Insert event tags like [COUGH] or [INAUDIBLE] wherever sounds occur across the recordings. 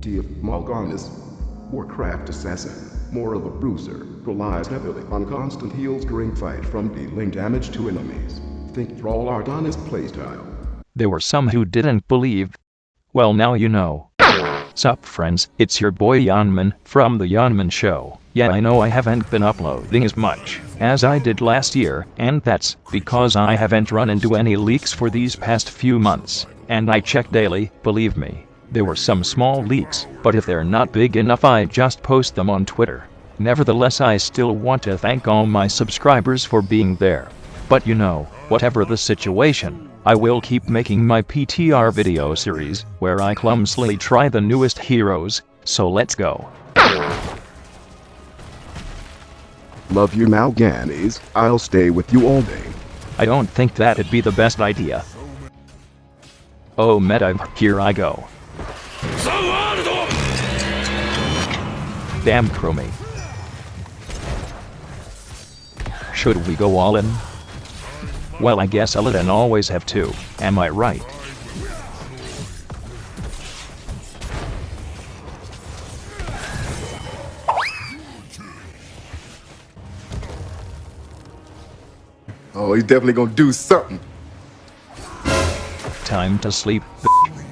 Dear Mal'Ganis, Warcraft assassin, more of a bruiser, relies heavily on constant heals during fight from dealing damage to enemies. Think Thrall Artanis playstyle. There were some who didn't believe. Well, now you know. Sup, friends? It's your boy Yanman from The Yanman Show. Yeah, I know I haven't been uploading as much as I did last year, and that's because I haven't run into any leaks for these past few months. And I check daily, believe me. There were some small leaks, but if they're not big enough, I just post them on Twitter. Nevertheless, I still want to thank all my subscribers for being there. But you know, whatever the situation, I will keep making my PTR video series, where I clumsily try the newest heroes, so let's go. Love you Mal'Ganis, I'll stay with you all day. I don't think that'd be the best idea. Oh meta, here I go. Damn Chromie. Should we go all in? Well I guess Illidan always have two, am I right? Oh, he's definitely gonna do something. Time to sleep, [LAUGHS]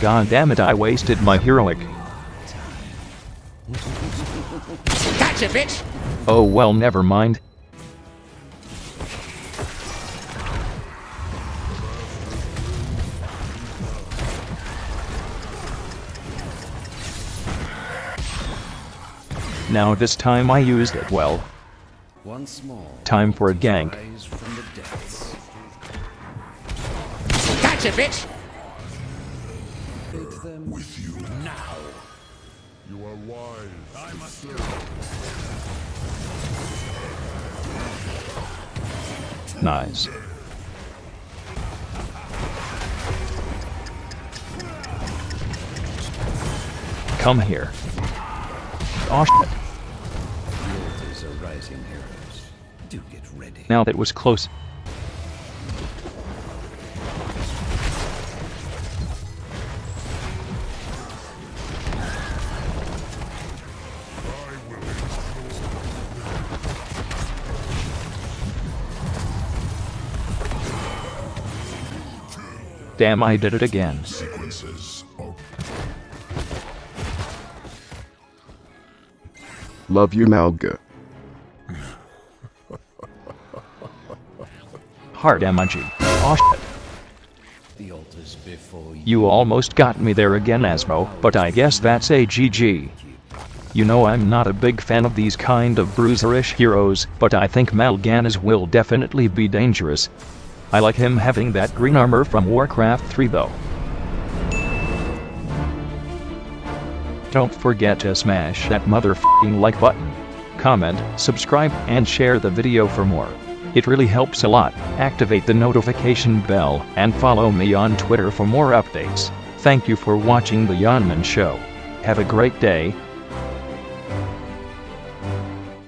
God damn it, I wasted my heroic. Gotcha, bitch! Oh well, never mind. Now this time I used it well. Once more. Time for a gank. Rise from the depths. Gotcha, bitch! Take them with you now. You are wise. I must Nice. Come here. Oh shit. The altars are rising heroes. Do get ready. Now that was close. Damn, I did it again. Sequences Love you Malga. Hard emoji. Oh shit. The altars before you. You almost got me there again, Asmo, but I guess that's a GG. You know I'm not a big fan of these kind of bruiserish heroes, but I think Mal'Ganis will definitely be dangerous. I like him having that green armor from Warcraft 3 though. Don't forget to smash that motherfucking like button. Comment, subscribe, and share the video for more. It really helps a lot. Activate the notification bell and follow me on Twitter for more updates. Thank you for watching The Yanman Show. Have a great day,